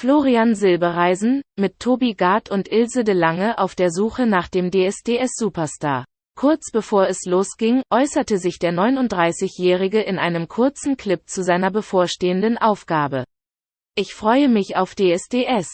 Florian Silbereisen, mit Tobi Gard und Ilse de Lange auf der Suche nach dem DSDS-Superstar. Kurz bevor es losging, äußerte sich der 39-Jährige in einem kurzen Clip zu seiner bevorstehenden Aufgabe. Ich freue mich auf DSDS,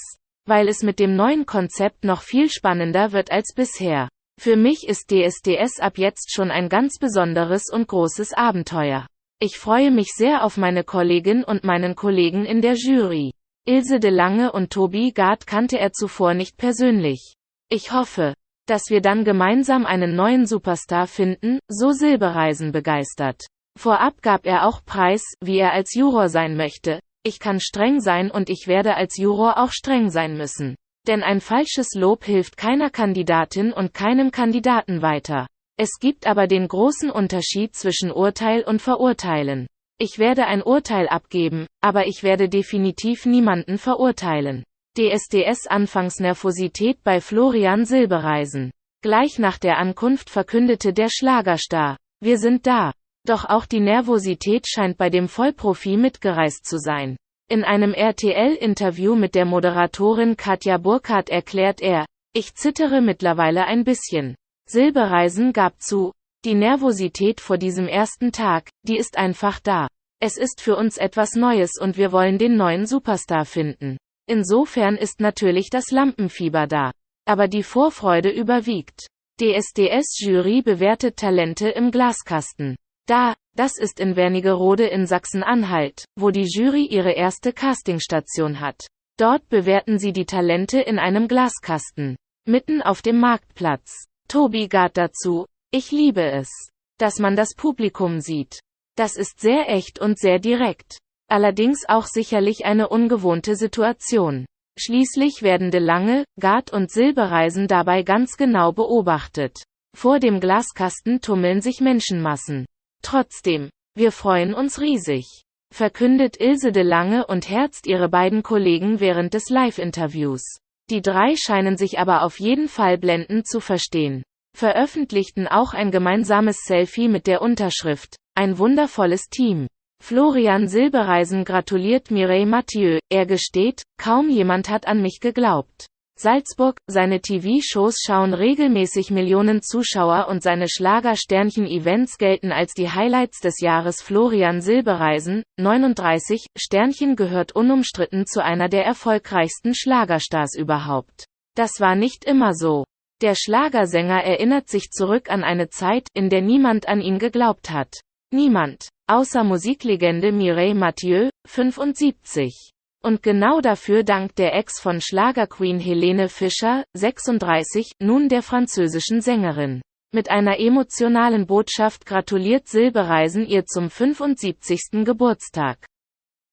weil es mit dem neuen Konzept noch viel spannender wird als bisher. Für mich ist DSDS ab jetzt schon ein ganz besonderes und großes Abenteuer. Ich freue mich sehr auf meine Kollegin und meinen Kollegen in der Jury. Ilse de Lange und Tobi Gard kannte er zuvor nicht persönlich. Ich hoffe, dass wir dann gemeinsam einen neuen Superstar finden, so Silbereisen begeistert. Vorab gab er auch Preis, wie er als Juror sein möchte. Ich kann streng sein und ich werde als Juror auch streng sein müssen. Denn ein falsches Lob hilft keiner Kandidatin und keinem Kandidaten weiter. Es gibt aber den großen Unterschied zwischen Urteil und Verurteilen. Ich werde ein Urteil abgeben, aber ich werde definitiv niemanden verurteilen. DSDS Anfangsnervosität bei Florian Silbereisen. Gleich nach der Ankunft verkündete der Schlagerstar, wir sind da. Doch auch die Nervosität scheint bei dem Vollprofi mitgereist zu sein. In einem RTL-Interview mit der Moderatorin Katja Burkhardt erklärt er, ich zittere mittlerweile ein bisschen. Silbereisen gab zu, die Nervosität vor diesem ersten Tag, die ist einfach da. Es ist für uns etwas Neues und wir wollen den neuen Superstar finden. Insofern ist natürlich das Lampenfieber da. Aber die Vorfreude überwiegt. DSDS-Jury bewertet Talente im Glaskasten. Da, das ist in Wernigerode in Sachsen-Anhalt, wo die Jury ihre erste Castingstation hat. Dort bewerten sie die Talente in einem Glaskasten. Mitten auf dem Marktplatz. Tobi Gard dazu, ich liebe es, dass man das Publikum sieht. Das ist sehr echt und sehr direkt. Allerdings auch sicherlich eine ungewohnte Situation. Schließlich werden De Lange, Gard und Silbereisen dabei ganz genau beobachtet. Vor dem Glaskasten tummeln sich Menschenmassen. Trotzdem, wir freuen uns riesig, verkündet Ilse de Lange und herzt ihre beiden Kollegen während des Live-Interviews. Die drei scheinen sich aber auf jeden Fall blendend zu verstehen. Veröffentlichten auch ein gemeinsames Selfie mit der Unterschrift, ein wundervolles Team. Florian Silbereisen gratuliert Mireille Mathieu, er gesteht, kaum jemand hat an mich geglaubt. Salzburg, seine TV-Shows schauen regelmäßig Millionen Zuschauer und seine Schlager-Sternchen-Events gelten als die Highlights des Jahres Florian Silbereisen, 39, Sternchen gehört unumstritten zu einer der erfolgreichsten Schlagerstars überhaupt. Das war nicht immer so. Der Schlagersänger erinnert sich zurück an eine Zeit, in der niemand an ihn geglaubt hat. Niemand. Außer Musiklegende Mireille Mathieu, 75. Und genau dafür dankt der Ex von Schlagerqueen Helene Fischer, 36, nun der französischen Sängerin. Mit einer emotionalen Botschaft gratuliert Silbereisen ihr zum 75. Geburtstag.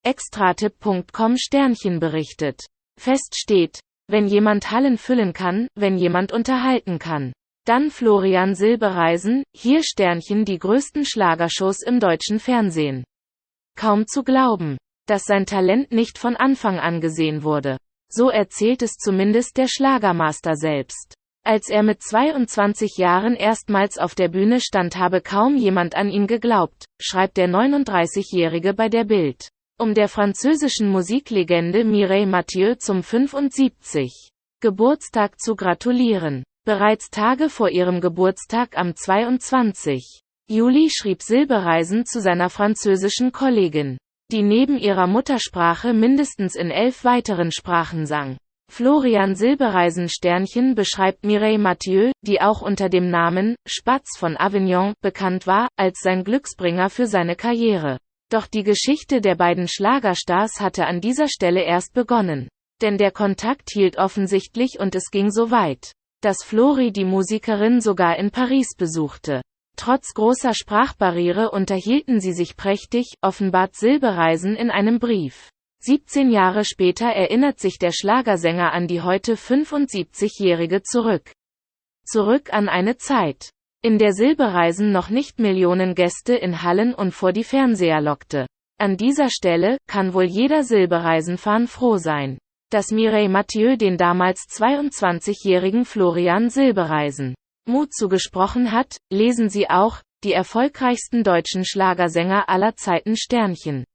Extratipp.com Sternchen berichtet. Fest steht, wenn jemand Hallen füllen kann, wenn jemand unterhalten kann. Dann Florian Silbereisen, hier Sternchen die größten Schlagershows im deutschen Fernsehen. Kaum zu glauben dass sein Talent nicht von Anfang an gesehen wurde. So erzählt es zumindest der Schlagermaster selbst. Als er mit 22 Jahren erstmals auf der Bühne stand, habe kaum jemand an ihn geglaubt, schreibt der 39-Jährige bei der Bild. Um der französischen Musiklegende Mireille Mathieu zum 75. Geburtstag zu gratulieren. Bereits Tage vor ihrem Geburtstag am 22. Juli schrieb Silbereisen zu seiner französischen Kollegin die neben ihrer Muttersprache mindestens in elf weiteren Sprachen sang. Florian Silbereisen Sternchen beschreibt Mireille Mathieu, die auch unter dem Namen Spatz von Avignon bekannt war, als sein Glücksbringer für seine Karriere. Doch die Geschichte der beiden Schlagerstars hatte an dieser Stelle erst begonnen. Denn der Kontakt hielt offensichtlich und es ging so weit, dass Flori die Musikerin sogar in Paris besuchte. Trotz großer Sprachbarriere unterhielten sie sich prächtig, offenbart Silbereisen in einem Brief. 17 Jahre später erinnert sich der Schlagersänger an die heute 75-Jährige zurück. Zurück an eine Zeit, in der Silbereisen noch nicht Millionen Gäste in Hallen und vor die Fernseher lockte. An dieser Stelle kann wohl jeder Silbereisenfan froh sein, dass Mireille Mathieu den damals 22-jährigen Florian Silbereisen Mut zugesprochen hat, lesen Sie auch, die erfolgreichsten deutschen Schlagersänger aller Zeiten Sternchen.